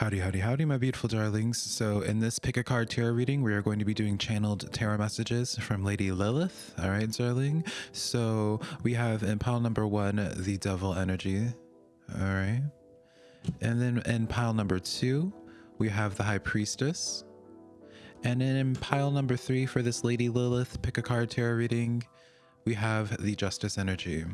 Howdy, howdy, howdy, my beautiful darlings. So, in this pick a card tarot reading, we are going to be doing channeled tarot messages from Lady Lilith. All right, darling. So, we have in pile number one, the devil energy. All right. And then in pile number two, we have the high priestess. And then in pile number three for this Lady Lilith pick a card tarot reading, we have the justice energy.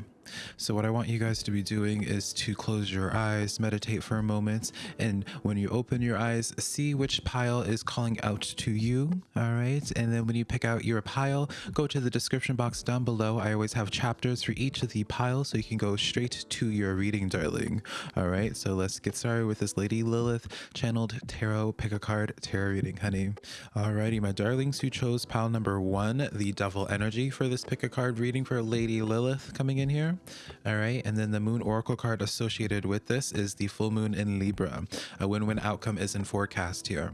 So what I want you guys to be doing is to close your eyes, meditate for a moment, and when you open your eyes, see which pile is calling out to you, all right? And then when you pick out your pile, go to the description box down below. I always have chapters for each of the piles so you can go straight to your reading, darling. All right, so let's get started with this Lady Lilith channeled tarot pick a card tarot reading, honey. Alrighty, my darlings who chose pile number one, the devil energy for this pick a card reading for Lady Lilith coming in here. All right. And then the moon oracle card associated with this is the full moon in Libra. A win-win outcome is in forecast here.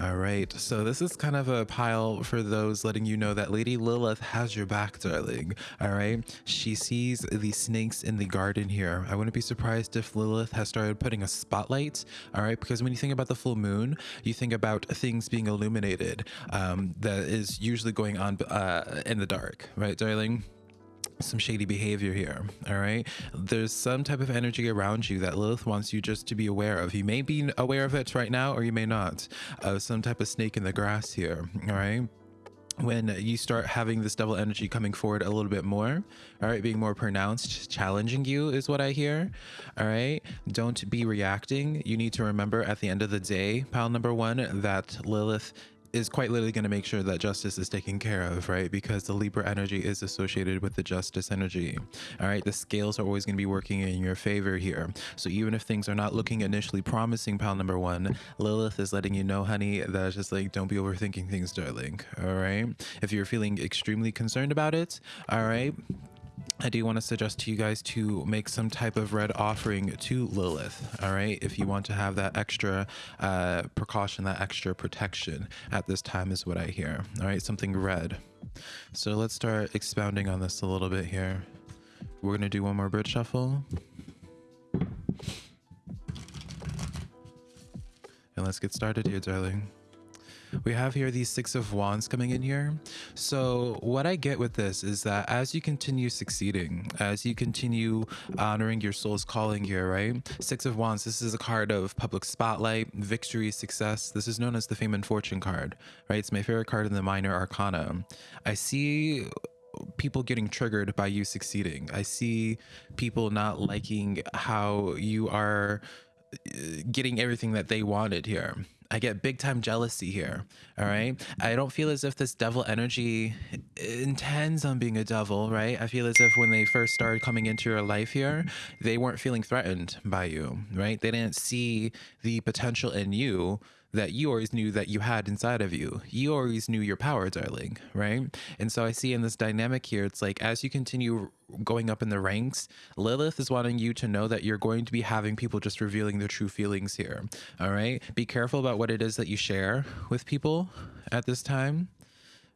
All right, so this is kind of a pile for those letting you know that Lady Lilith has your back, darling. All right, she sees the snakes in the garden here. I wouldn't be surprised if Lilith has started putting a spotlight. All right, because when you think about the full moon, you think about things being illuminated um, that is usually going on uh, in the dark, right, darling? Some shady behavior here all right? There's some type of energy around you that lilith wants you just to be aware of. You may be aware of it right now or you may not uh, some type of snake in the grass here all right? When you start having this devil energy coming forward a little bit more all right being more pronounced challenging you is what i hear all right? Don't be reacting. You need to remember at the end of the day pile number one that lilith is quite literally going to make sure that justice is taken care of, right? Because the Libra energy is associated with the justice energy. All right. The scales are always going to be working in your favor here. So even if things are not looking initially promising, pal number one, Lilith is letting you know, honey, that just like, don't be overthinking things, darling. All right. If you're feeling extremely concerned about it, all right, I do want to suggest to you guys to make some type of red offering to Lilith. All right. If you want to have that extra uh, precaution, that extra protection at this time is what I hear. All right. Something red. So let's start expounding on this a little bit here. We're going to do one more bridge shuffle. And let's get started here, darling we have here these six of wands coming in here. So what i get with this is that as you continue succeeding as you continue honoring your soul's calling here right? Six of wands this is a card of public spotlight victory success. This is known as the fame and fortune card right? It's my favorite card in the minor arcana. I see people getting triggered by you succeeding. I see people not liking how you are getting everything that they wanted here I get big time jealousy here. All right. I don't feel as if this devil energy intends on being a devil, right? I feel as if when they first started coming into your life here, they weren't feeling threatened by you, right? They didn't see the potential in you that you always knew that you had inside of you. You always knew your power, darling, right? And so I see in this dynamic here, it's like as you continue going up in the ranks, Lilith is wanting you to know that you're going to be having people just revealing their true feelings here. All right. Be careful about what it is that you share with people at this time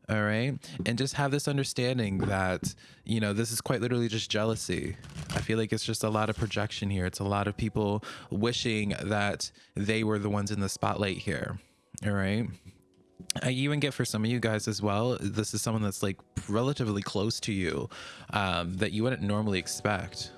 all right? And just have this understanding that you know this is quite literally just jealousy. I feel like it's just a lot of projection here. It's a lot of people wishing that they were the ones in the spotlight here. All right? I even get for some of you guys as well, this is someone that's like relatively close to you um, that you wouldn't normally expect.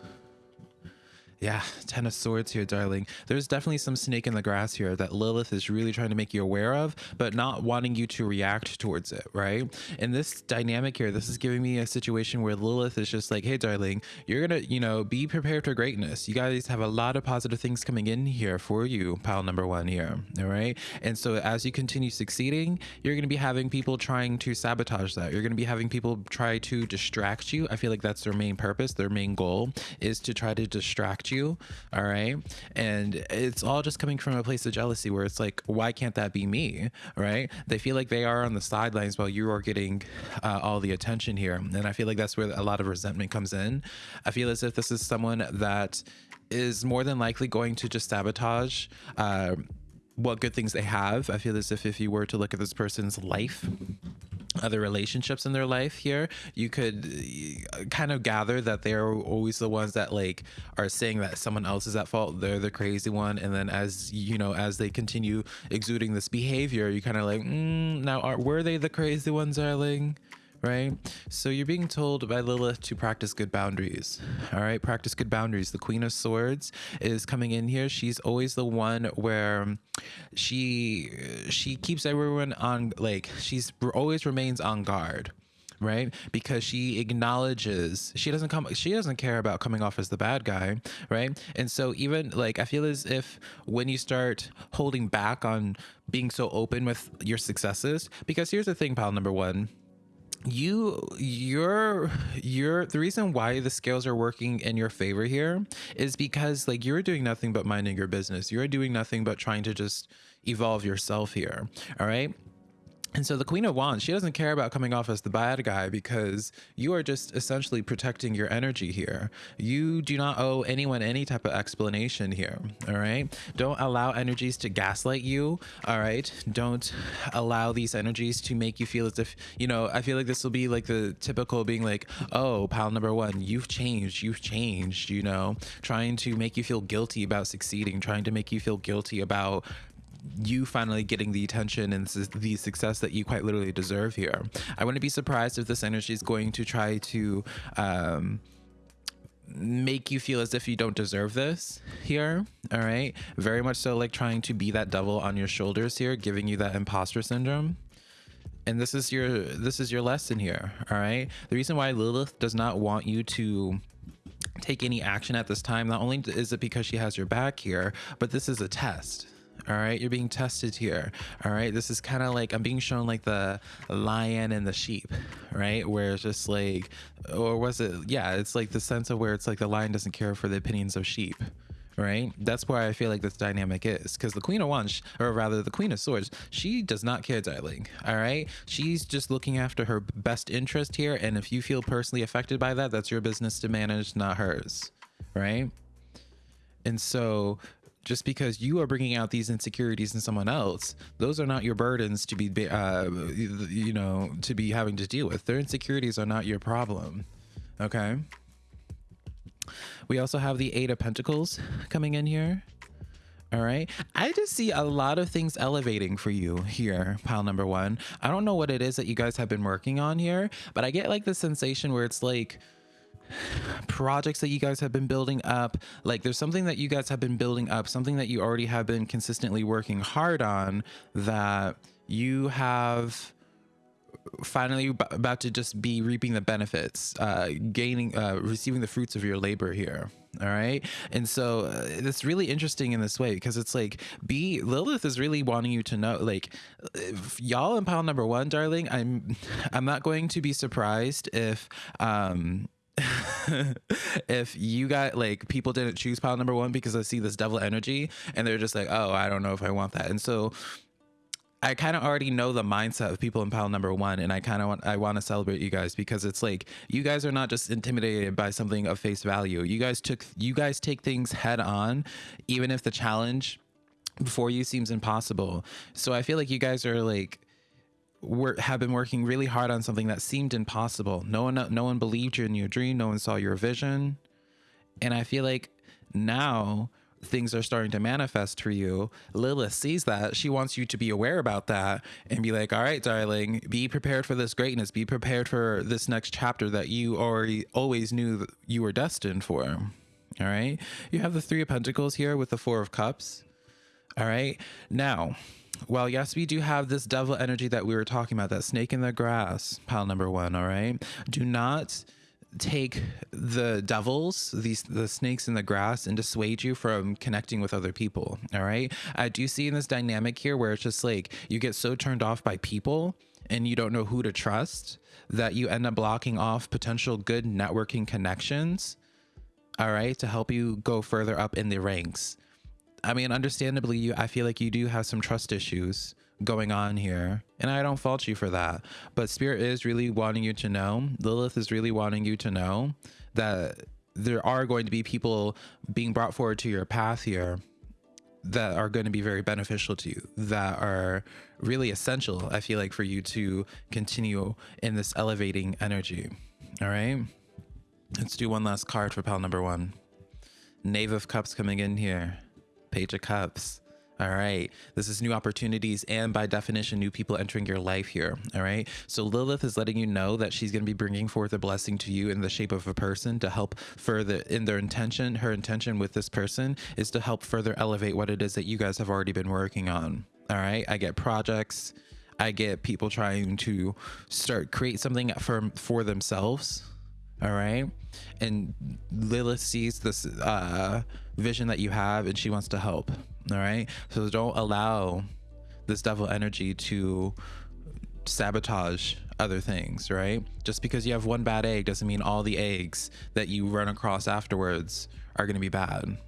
Yeah, Ten of Swords here, darling. There's definitely some snake in the grass here that Lilith is really trying to make you aware of, but not wanting you to react towards it, right? In this dynamic here, this is giving me a situation where Lilith is just like, hey, darling, you're gonna, you know, be prepared for greatness. You guys have a lot of positive things coming in here for you, pile number one here, all right? And so as you continue succeeding, you're gonna be having people trying to sabotage that. You're gonna be having people try to distract you. I feel like that's their main purpose, their main goal is to try to distract you all right? And it's all just coming from a place of jealousy where it's like why can't that be me right? They feel like they are on the sidelines while you are getting uh, all the attention here. And i feel like that's where a lot of resentment comes in. I feel as if this is someone that is more than likely going to just sabotage uh, what good things they have. I feel as if if you were to look at this person's life other relationships in their life here you could uh, kind of gather that they're always the ones that like are saying that someone else is at fault they're the crazy one and then as you know as they continue exuding this behavior you kind of like mm, now are were they the crazy ones darling right? So you're being told by Lilith to practice good boundaries. All right, practice good boundaries. The Queen of Swords is coming in here. She's always the one where she she keeps everyone on like she's always remains on guard right because she acknowledges she doesn't come she doesn't care about coming off as the bad guy right and so even like i feel as if when you start holding back on being so open with your successes because here's the thing pal number one you you're you're the reason why the scales are working in your favor here is because like you're doing nothing but minding your business. You're doing nothing but trying to just evolve yourself here all right and so the Queen of Wands, she doesn't care about coming off as the bad guy because you are just essentially protecting your energy here. You do not owe anyone any type of explanation here. All right. Don't allow energies to gaslight you. All right. Don't allow these energies to make you feel as if, you know, I feel like this will be like the typical being like, oh, pal number one, you've changed. You've changed, you know, trying to make you feel guilty about succeeding, trying to make you feel guilty about you finally getting the attention and the success that you quite literally deserve here. I wouldn't be surprised if this energy is going to try to um, make you feel as if you don't deserve this here. All right. Very much so like trying to be that devil on your shoulders here, giving you that imposter syndrome and this is your this is your lesson here all right the reason why lilith does not want you to take any action at this time not only is it because she has your back here but this is a test all right you're being tested here. All right this is kind of like i'm being shown like the lion and the sheep right? Where it's just like or was it yeah it's like the sense of where it's like the lion doesn't care for the opinions of sheep right? That's why i feel like this dynamic is because the queen of wands or rather the queen of swords she does not care darling all right? She's just looking after her best interest here and if you feel personally affected by that that's your business to manage not hers right? And so just because you are bringing out these insecurities in someone else those are not your burdens to be uh, you know to be having to deal with their insecurities are not your problem okay we also have the eight of pentacles coming in here all right. I just see a lot of things elevating for you here, pile number one. I don't know what it is that you guys have been working on here, but I get like the sensation where it's like, projects that you guys have been building up? Like there's something that you guys have been building up something that you already have been consistently working hard on that you have finally about to just be reaping the benefits uh gaining uh receiving the fruits of your labor here all right? And so uh, it's really interesting in this way because it's like b lilith is really wanting you to know like y'all in pile number one darling i'm i'm not going to be surprised if um if you got like people didn't choose pile number one because I see this devil energy and they're just like, oh, I don't know if I want that. And so I kind of already know the mindset of people in pile number one, and I kind of want I want to celebrate you guys because it's like you guys are not just intimidated by something of face value. You guys took you guys take things head on, even if the challenge before you seems impossible. So I feel like you guys are like were, have been working really hard on something that seemed impossible. No one, no one believed you in your dream. No one saw your vision. And I feel like now things are starting to manifest for you. Lilith sees that. She wants you to be aware about that and be like, all right, darling, be prepared for this greatness. Be prepared for this next chapter that you already always knew that you were destined for. All right. You have the Three of Pentacles here with the Four of Cups. All right. Now, well, yes, we do have this devil energy that we were talking about, that snake in the grass, pile number one, all right? Do not take the devils these the snakes in the grass and dissuade you from connecting with other people all right i do see in this dynamic here where it's just like you get so turned off by people and you don't know who to trust that you end up blocking off potential good networking connections all right to help you go further up in the ranks I mean, understandably, you I feel like you do have some trust issues going on here, and I don't fault you for that. But Spirit is really wanting you to know, Lilith is really wanting you to know that there are going to be people being brought forward to your path here that are going to be very beneficial to you, that are really essential, I feel like, for you to continue in this elevating energy. All right. Let's do one last card for pal number one. Knave of Cups coming in here. Page of Cups. All right. This is new opportunities and by definition, new people entering your life here. All right. So Lilith is letting you know that she's going to be bringing forth a blessing to you in the shape of a person to help further in their intention. Her intention with this person is to help further elevate what it is that you guys have already been working on. All right. I get projects. I get people trying to start create something for for themselves all right? And lilith sees this uh vision that you have and she wants to help. All right? So don't allow this devil energy to sabotage other things right? Just because you have one bad egg doesn't mean all the eggs that you run across afterwards are going to be bad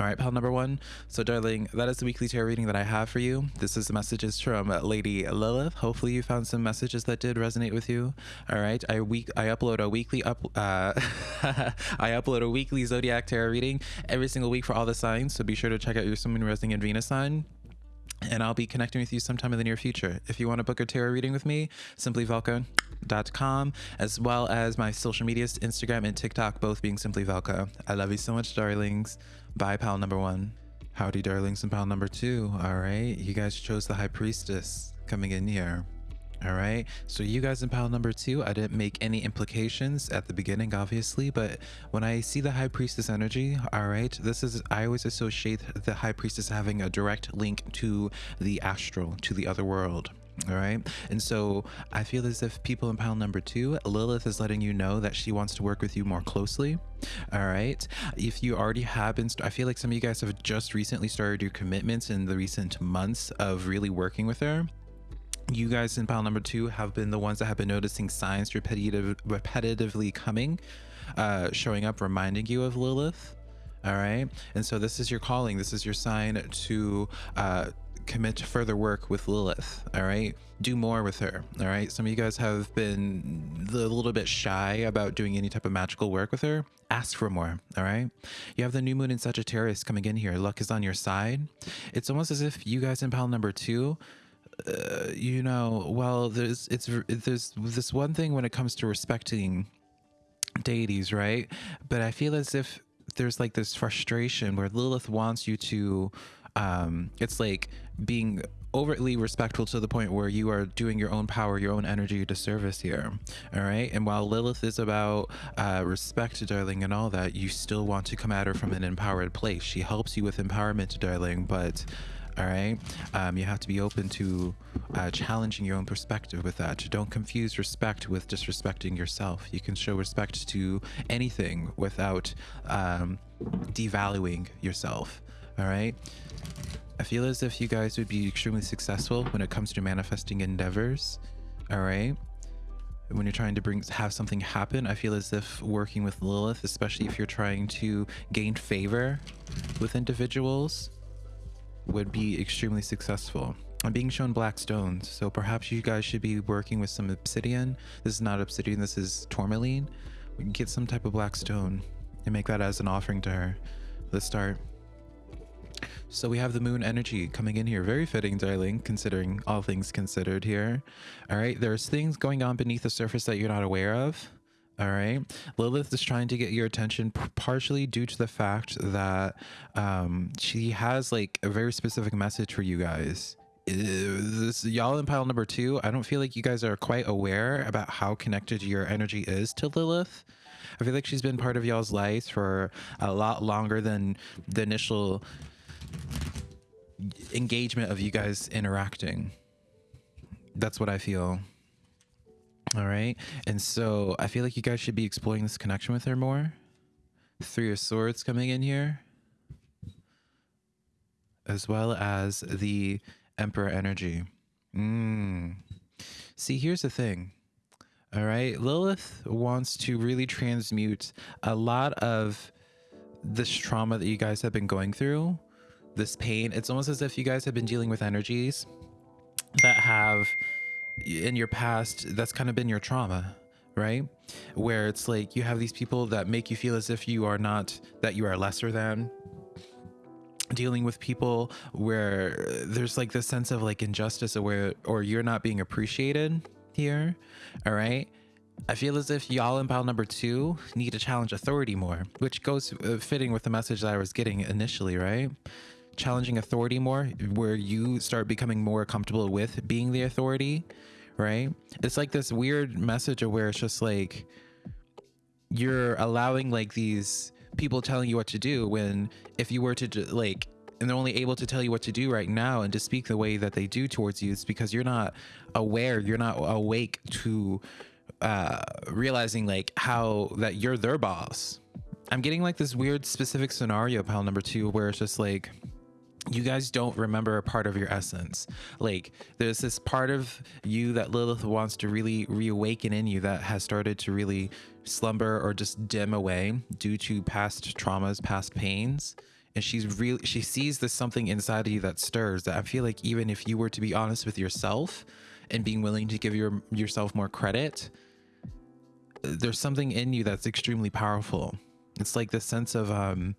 all right, pal number one. So, darling, that is the weekly tarot reading that I have for you. This is the messages from Lady Lilith. Hopefully, you found some messages that did resonate with you. All right, I week I upload a weekly up uh, I upload a weekly zodiac tarot reading every single week for all the signs. So be sure to check out your Sun, Moon, Rising, and Venus sign and I'll be connecting with you sometime in the near future. If you want to book a tarot reading with me, simplyvelka.com, as well as my social medias, Instagram and TikTok, both being Simply Velka. I love you so much, darlings. Bye, pal number one. Howdy, darlings, and pal number two. All right, you guys chose the High Priestess coming in here. All right. So you guys in pile number two, I didn't make any implications at the beginning, obviously, but when I see the high priestess energy, all right, this is, I always associate the high priestess having a direct link to the astral, to the other world. All right. And so I feel as if people in pile number two, Lilith is letting you know that she wants to work with you more closely. All right. If you already have been, I feel like some of you guys have just recently started your commitments in the recent months of really working with her you guys in pile number two have been the ones that have been noticing signs repetitive, repetitively coming, uh, showing up, reminding you of Lilith. All right. And so this is your calling. This is your sign to uh, commit to further work with Lilith. All right. Do more with her. All right. Some of you guys have been a little bit shy about doing any type of magical work with her. Ask for more. All right. You have the new moon in Sagittarius coming in here. Luck is on your side. It's almost as if you guys in pile number two uh, you know, well, there's it's there's this one thing when it comes to respecting deities, right? But I feel as if there's like this frustration where Lilith wants you to um it's like being overtly respectful to the point where you are doing your own power, your own energy to service here. All right. And while Lilith is about uh, respect, darling, and all that, you still want to come at her from an empowered place. She helps you with empowerment, darling, but all right? Um, you have to be open to uh, challenging your own perspective with that. Don't confuse respect with disrespecting yourself. You can show respect to anything without um, devaluing yourself. All right? I feel as if you guys would be extremely successful when it comes to manifesting endeavors. All right? When you're trying to bring have something happen i feel as if working with lilith especially if you're trying to gain favor with individuals would be extremely successful. I'm being shown black stones, so perhaps you guys should be working with some obsidian. This is not obsidian, this is tourmaline. We can get some type of black stone and make that as an offering to her. Let's start. So we have the moon energy coming in here. Very fitting, darling, considering all things considered here. All right, there's things going on beneath the surface that you're not aware of. All right. Lilith is trying to get your attention partially due to the fact that um, she has like a very specific message for you guys. This y'all in pile number two, I don't feel like you guys are quite aware about how connected your energy is to Lilith. I feel like she's been part of y'all's lives for a lot longer than the initial engagement of you guys interacting. That's what I feel. All right. And so I feel like you guys should be exploring this connection with her more. Three of Swords coming in here. As well as the Emperor energy. Mm. See, here's the thing. All right. Lilith wants to really transmute a lot of this trauma that you guys have been going through, this pain. It's almost as if you guys have been dealing with energies that have in your past that's kind of been your trauma right? Where it's like you have these people that make you feel as if you are not that you are lesser than. Dealing with people where there's like this sense of like injustice or where or you're not being appreciated here all right? I feel as if y'all in pile number two need to challenge authority more, which goes uh, fitting with the message that I was getting initially, right? Challenging authority more, where you start becoming more comfortable with being the authority, right? It's like this weird message of where it's just like you're allowing like these people telling you what to do when if you were to like and they're only able to tell you what to do right now and to speak the way that they do towards you it's because you're not aware you're not awake to uh, realizing like how that you're their boss. I'm getting like this weird specific scenario pile number two where it's just like you guys don't remember a part of your essence. Like there's this part of you that Lilith wants to really reawaken in you that has started to really slumber or just dim away due to past traumas, past pains. And she's really she sees this something inside of you that stirs that I feel like even if you were to be honest with yourself and being willing to give your yourself more credit, there's something in you that's extremely powerful. It's like the sense of um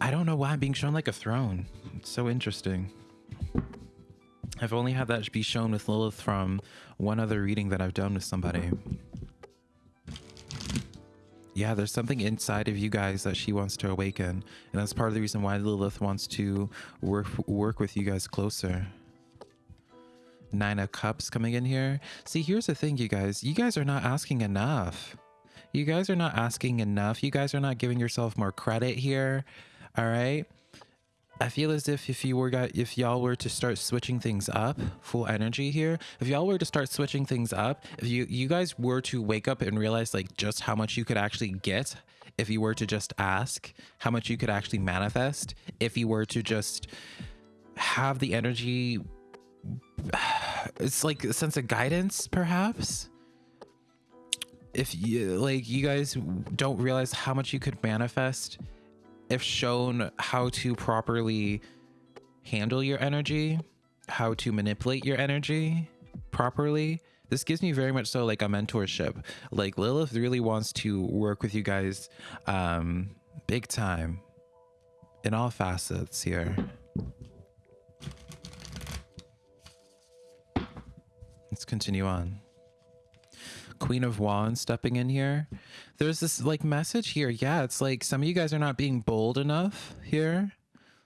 I don't know why I'm being shown like a throne. It's so interesting. I've only had that be shown with Lilith from one other reading that I've done with somebody. Yeah, there's something inside of you guys that she wants to awaken. And that's part of the reason why Lilith wants to work work with you guys closer. Nine of Cups coming in here. See, here's the thing, you guys. You guys are not asking enough. You guys are not asking enough. You guys are not giving yourself more credit here. All right. I feel as if if you were got if y'all were to start switching things up, full energy here. If y'all were to start switching things up, if you you guys were to wake up and realize like just how much you could actually get if you were to just ask, how much you could actually manifest if you were to just have the energy it's like a sense of guidance perhaps if you like you guys don't realize how much you could manifest if shown how to properly handle your energy how to manipulate your energy properly this gives me very much so like a mentorship like lilith really wants to work with you guys um big time in all facets here Let's continue on. Queen of Wands stepping in here. There's this like message here. Yeah, it's like some of you guys are not being bold enough here.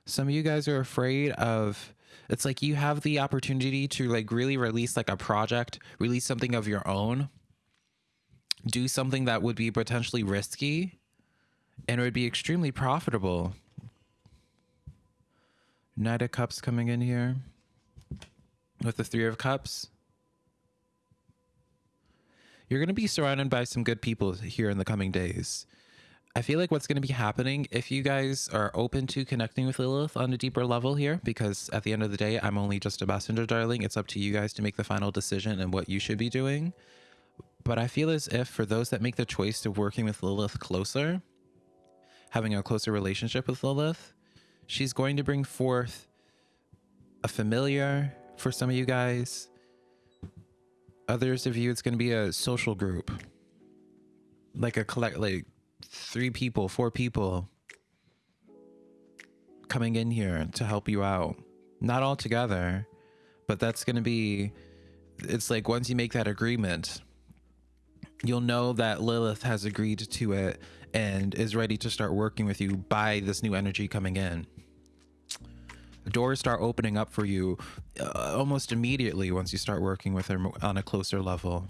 Some of you guys are afraid of it's like you have the opportunity to like really release like a project, release something of your own, do something that would be potentially risky and it would be extremely profitable. Knight of Cups coming in here with the Three of Cups you're going to be surrounded by some good people here in the coming days. I feel like what's going to be happening if you guys are open to connecting with Lilith on a deeper level here, because at the end of the day, I'm only just a messenger, darling. It's up to you guys to make the final decision and what you should be doing. But I feel as if for those that make the choice of working with Lilith closer, having a closer relationship with Lilith, she's going to bring forth a familiar for some of you guys, others of you it's going to be a social group. Like a collect like three people four people coming in here to help you out. Not all together but that's going to be it's like once you make that agreement you'll know that lilith has agreed to it and is ready to start working with you by this new energy coming in doors start opening up for you uh, almost immediately once you start working with her on a closer level.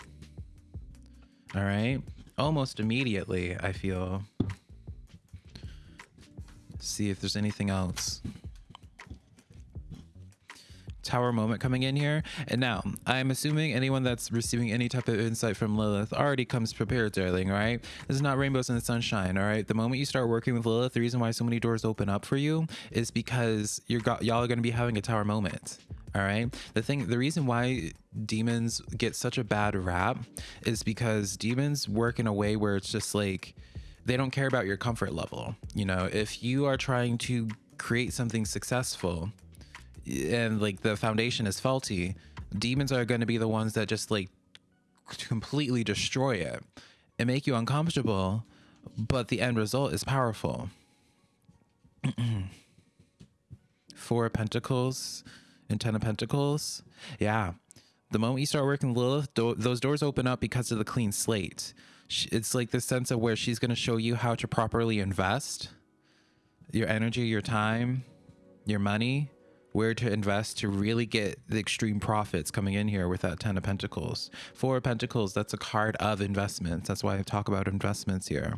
All right. Almost immediately, I feel. see if there's anything else tower moment coming in here. And now, I'm assuming anyone that's receiving any type of insight from Lilith already comes prepared, darling, right? This is not rainbows in the sunshine, all right? The moment you start working with Lilith, the reason why so many doors open up for you is because you're y'all are going to be having a tower moment. All right. The thing, the reason why demons get such a bad rap is because demons work in a way where it's just like they don't care about your comfort level. You know, if you are trying to create something successful, and like the foundation is faulty, demons are going to be the ones that just like completely destroy it and make you uncomfortable, but the end result is powerful. Four of Pentacles and Ten of Pentacles. Yeah. The moment you start working Lilith, do- those doors open up because of the clean slate. It's like the sense of where she's going to show you how to properly invest your energy, your time, your money, where to invest to really get the extreme profits coming in here with that 10 of pentacles. Four of pentacles that's a card of investments. That's why i talk about investments here.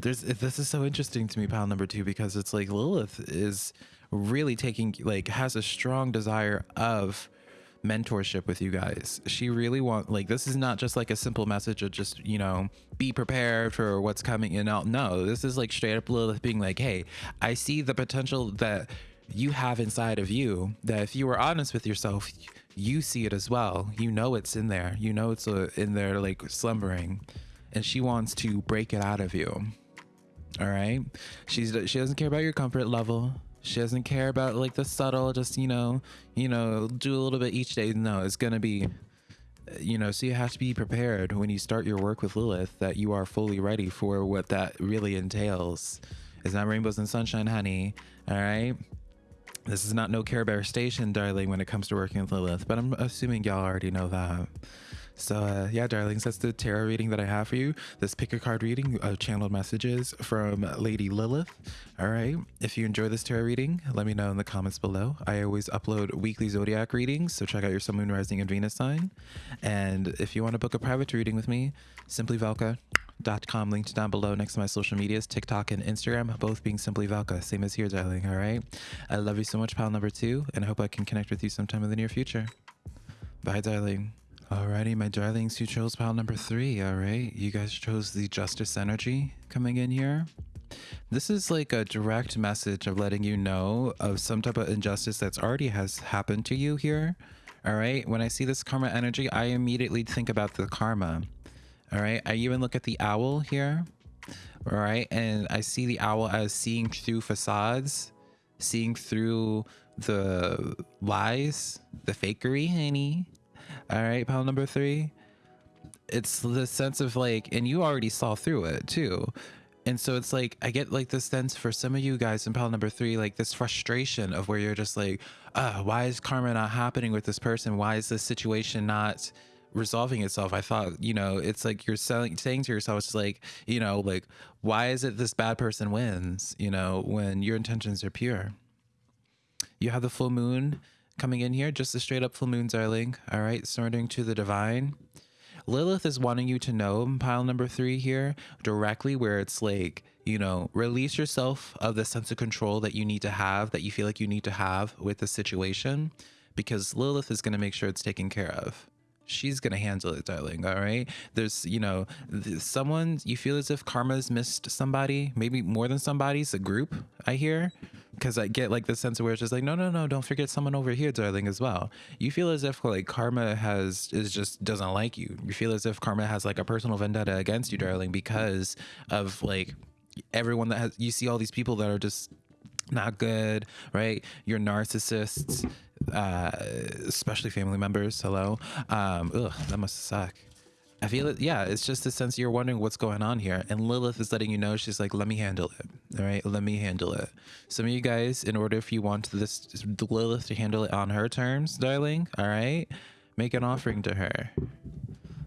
There's this is so interesting to me pile number two because it's like lilith is really taking like has a strong desire of mentorship with you guys. She really want like this is not just like a simple message of just you know be prepared for what's coming in out. No this is like straight up lilith being like hey i see the potential that you have inside of you that if you were honest with yourself you see it as well. You know it's in there. You know it's uh, in there like slumbering. And she wants to break it out of you. All right she's she doesn't care about your comfort level. She doesn't care about like the subtle just you know you know do a little bit each day. No it's gonna be you know so you have to be prepared when you start your work with lilith that you are fully ready for what that really entails. It's not rainbows and sunshine honey. All right this is not no Care Bear station, darling, when it comes to working with Lilith, but I'm assuming y'all already know that. So uh, yeah, darlings, that's the tarot reading that I have for you. This pick a card reading of channeled messages from Lady Lilith. All right. If you enjoy this tarot reading, let me know in the comments below. I always upload weekly zodiac readings, so check out your Sun, Moon, Rising, and Venus sign. And if you want to book a private reading with me, simply Velka com linked down below. Next to my social medias tiktok and instagram both being simply valka. Same as here darling all right? I love you so much pal number two and i hope i can connect with you sometime in the near future. Bye darling. Alrighty my darlings who chose pile number three all right? You guys chose the justice energy coming in here. This is like a direct message of letting you know of some type of injustice that's already has happened to you here all right? When i see this karma energy i immediately think about the karma all right. I even look at the owl here. All right. And I see the owl as seeing through facades, seeing through the lies, the fakery, honey. All right. Pile number three. It's the sense of like, and you already saw through it too. And so it's like, I get like this sense for some of you guys in pile number three, like this frustration of where you're just like, uh, why is karma not happening with this person? Why is this situation not resolving itself. I thought, you know, it's like you're selling, saying to yourself, it's like, you know, like, why is it this bad person wins, you know, when your intentions are pure? You have the full moon coming in here, just a straight up full moon, darling. All right, surrendering to the divine. Lilith is wanting you to know pile number three here directly, where it's like, you know, release yourself of the sense of control that you need to have, that you feel like you need to have with the situation, because Lilith is going to make sure it's taken care of she's gonna handle it darling all right? There's you know someone you feel as if karma's missed somebody maybe more than somebody's a group i hear? Because i get like the sense of where it's just like no no no don't forget someone over here darling as well. You feel as if like karma has is just doesn't like you. You feel as if karma has like a personal vendetta against you darling because of like everyone that has you see all these people that are just not good, right? You're narcissists, uh, especially family members. Hello. Um, ugh, that must suck. I feel it. Yeah, it's just a sense you're wondering what's going on here. And Lilith is letting you know, she's like, let me handle it. All right, let me handle it. Some of you guys, in order if you want this Lilith to handle it on her terms, darling, all right, make an offering to her.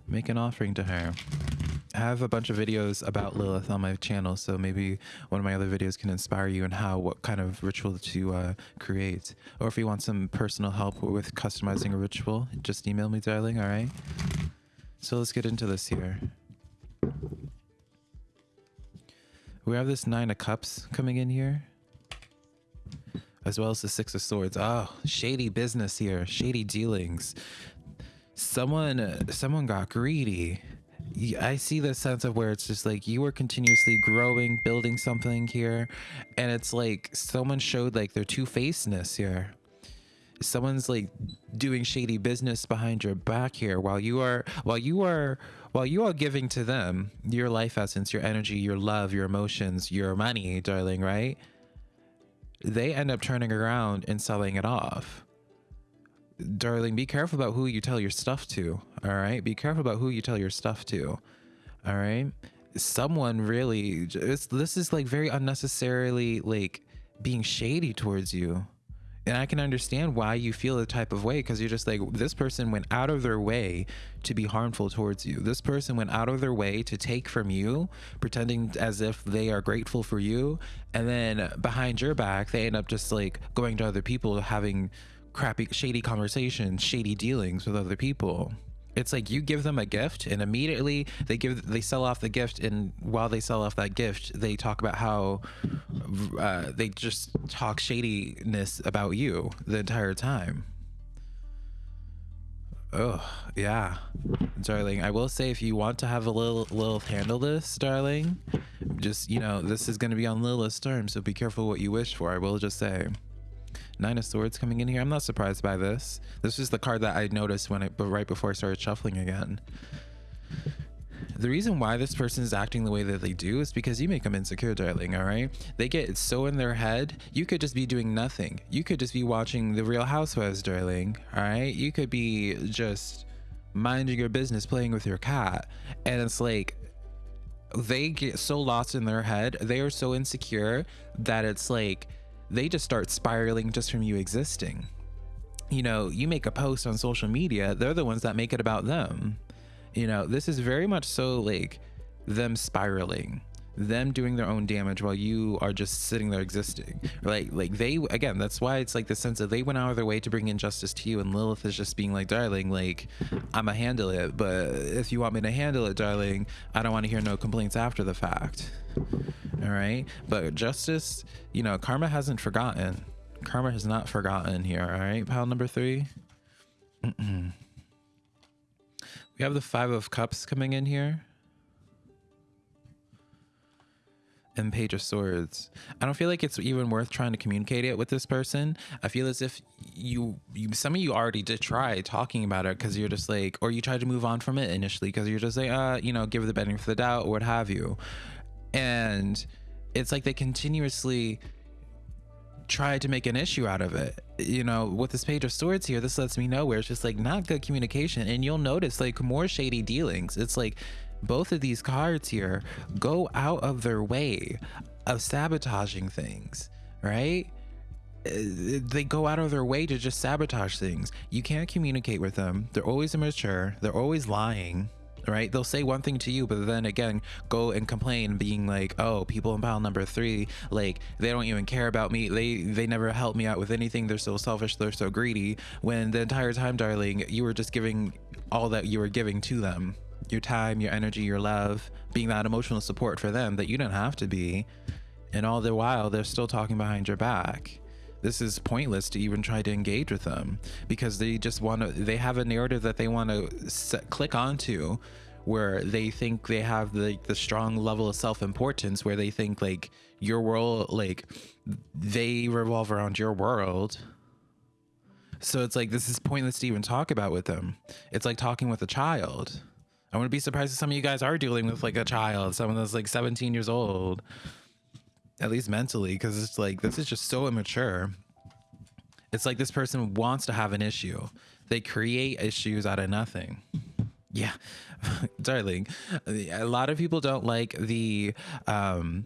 Make an offering to her. I have a bunch of videos about Lilith on my channel, so maybe one of my other videos can inspire you in how, what kind of ritual to uh, create. Or if you want some personal help with customizing a ritual, just email me, darling, all right? So let's get into this here. We have this Nine of Cups coming in here. As well as the Six of Swords. Oh, shady business here. Shady dealings. Someone, someone got greedy I see the sense of where it's just like you were continuously growing, building something here, and it's like someone showed like their two facedness here. Someone's like doing shady business behind your back here while you are while you are while you are giving to them your life essence, your energy, your love, your emotions, your money, darling, right? They end up turning around and selling it off darling, be careful about who you tell your stuff to. All right. Be careful about who you tell your stuff to. All right. Someone really, this is like very unnecessarily like being shady towards you and I can understand why you feel the type of way because you're just like, this person went out of their way to be harmful towards you. This person went out of their way to take from you, pretending as if they are grateful for you. And then behind your back, they end up just like going to other people, having crappy, shady conversations, shady dealings with other people. It's like you give them a gift and immediately they give they sell off the gift and while they sell off that gift they talk about how uh, they just talk shadiness about you the entire time. Oh yeah. Darling i will say if you want to have a little little handle this darling just you know this is going to be on lilith's terms so be careful what you wish for i will just say Nine of Swords coming in here. I'm not surprised by this. This is the card that I noticed when but right before I started shuffling again. The reason why this person is acting the way that they do is because you make them insecure, darling, all right? They get so in their head, you could just be doing nothing. You could just be watching The Real Housewives, darling, all right? You could be just minding your business, playing with your cat. And it's like, they get so lost in their head, they are so insecure that it's like, they just start spiraling just from you existing. You know, you make a post on social media, they're the ones that make it about them. You know, this is very much so like them spiraling them doing their own damage while you are just sitting there existing. Like like they again that's why it's like the sense that they went out of their way to bring injustice to you and lilith is just being like darling like i'ma handle it but if you want me to handle it darling i don't want to hear no complaints after the fact. All right but justice you know karma hasn't forgotten. Karma has not forgotten here all right pile number three? Mm -mm. we have the five of cups coming in here and Page of Swords. I don't feel like it's even worth trying to communicate it with this person. I feel as if you, you some of you already did try talking about it because you're just like, or you tried to move on from it initially because you're just like, uh, you know, give it the benefit of the doubt or what have you. And it's like they continuously try to make an issue out of it. You know, with this page of swords here, this lets me know where it's just like not good communication. And you'll notice like more shady dealings. It's like both of these cards here go out of their way of sabotaging things, right? Uh, they go out of their way to just sabotage things. You can't communicate with them. They're always immature. They're always lying, right? They'll say one thing to you, but then again, go and complain, being like, "Oh, people in pile number three, like they don't even care about me. They they never help me out with anything. They're so selfish. They're so greedy." When the entire time, darling, you were just giving all that you were giving to them your time, your energy, your love, being that emotional support for them that you don't have to be. And all the while, they're still talking behind your back. This is pointless to even try to engage with them because they just want to, they have a narrative that they want to click onto where they think they have the, the strong level of self-importance where they think like your world, like they revolve around your world. So it's like, this is pointless to even talk about with them. It's like talking with a child. I wouldn't be surprised if some of you guys are dealing with like a child, someone that's like 17 years old, at least mentally, because it's like this is just so immature. It's like this person wants to have an issue. They create issues out of nothing. Yeah, darling. A lot of people don't like the um,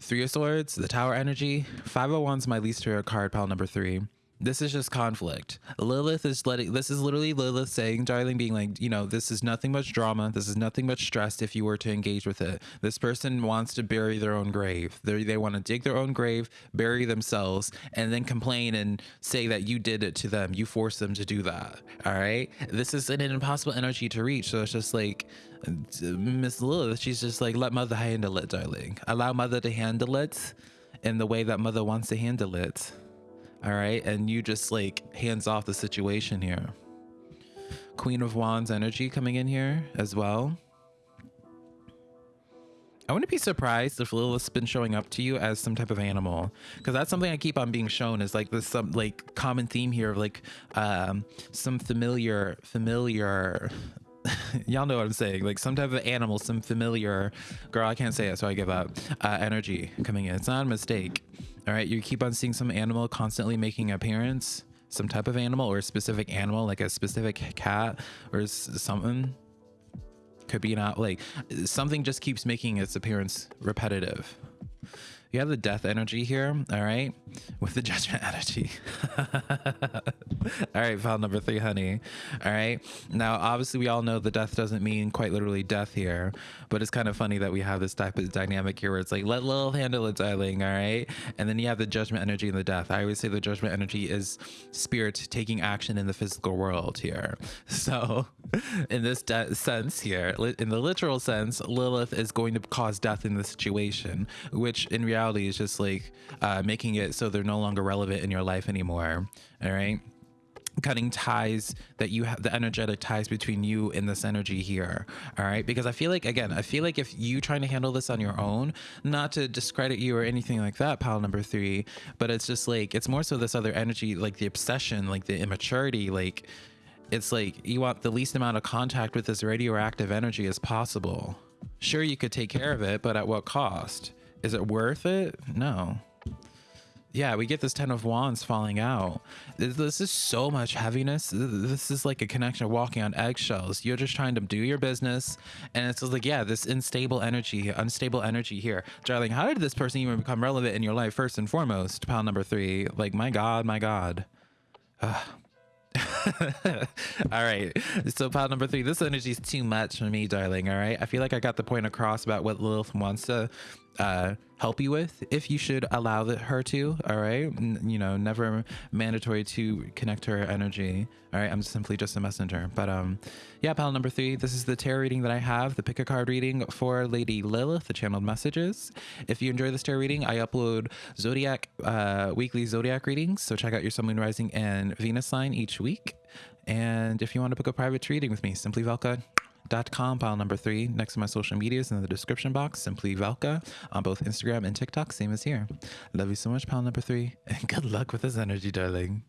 Three of Swords, the Tower energy. 501's my least favorite card, pile number three this is just conflict. Lilith is letting this is literally Lilith saying, darling, being like, you know, this is nothing much drama. This is nothing much stress if you were to engage with it. This person wants to bury their own grave. They they want to dig their own grave, bury themselves, and then complain and say that you did it to them. You forced them to do that. All right. This is an impossible energy to reach. So it's just like Miss Lilith, she's just like, let mother handle it, darling. Allow mother to handle it in the way that mother wants to handle it all right and you just like hands off the situation here queen of wands energy coming in here as well I wouldn't be surprised if Lilith's been showing up to you as some type of animal, because that's something I keep on being shown is like this some like common theme here of like um, some familiar familiar. Y'all know what I'm saying, like some type of animal, some familiar girl. I can't say it, so I give up. Uh, energy coming in. It's not a mistake. All right, you keep on seeing some animal constantly making appearance, some type of animal or a specific animal, like a specific cat or something. Could be not like something just keeps making its appearance repetitive. You have the death energy here, all right, with the judgment energy. all right, file number three, honey. All right. Now, obviously, we all know the death doesn't mean quite literally death here, but it's kind of funny that we have this type of dynamic here where it's like, let Lilith handle it, darling. All right. And then you have the judgment energy and the death. I always say the judgment energy is spirit taking action in the physical world here. So, in this sense here, in the literal sense, Lilith is going to cause death in the situation, which in reality is just like uh, making it so they're no longer relevant in your life anymore. All right? Cutting ties that you have the energetic ties between you and this energy here all right? Because i feel like again i feel like if you trying to handle this on your own not to discredit you or anything like that pile number three but it's just like it's more so this other energy like the obsession like the immaturity like it's like you want the least amount of contact with this radioactive energy as possible. Sure you could take care of it but at what cost is it worth it no yeah, we get this Ten of Wands falling out. This is so much heaviness. This is like a connection of walking on eggshells. You're just trying to do your business. And it's like, yeah, this unstable energy, unstable energy here. Darling, how did this person even become relevant in your life first and foremost? Pound number three. Like, my God, my God. all right. So pile number three, this energy is too much for me, darling. All right. I feel like I got the point across about what Lilith wants to uh, help you with if you should allow the, her to all right? N you know never mandatory to connect her energy all right? I'm simply just a messenger. But um yeah pal number three this is the tarot reading that i have the pick a card reading for lady lilith the channeled messages. If you enjoy this tarot reading i upload zodiac uh weekly zodiac readings. So check out your sun moon rising and venus sign each week. And if you want to book a private reading with me simply velka dot com pile number three next to my social medias in the description box. Simply velka on both instagram and tiktok same as here. Love you so much pile number three and good luck with this energy darling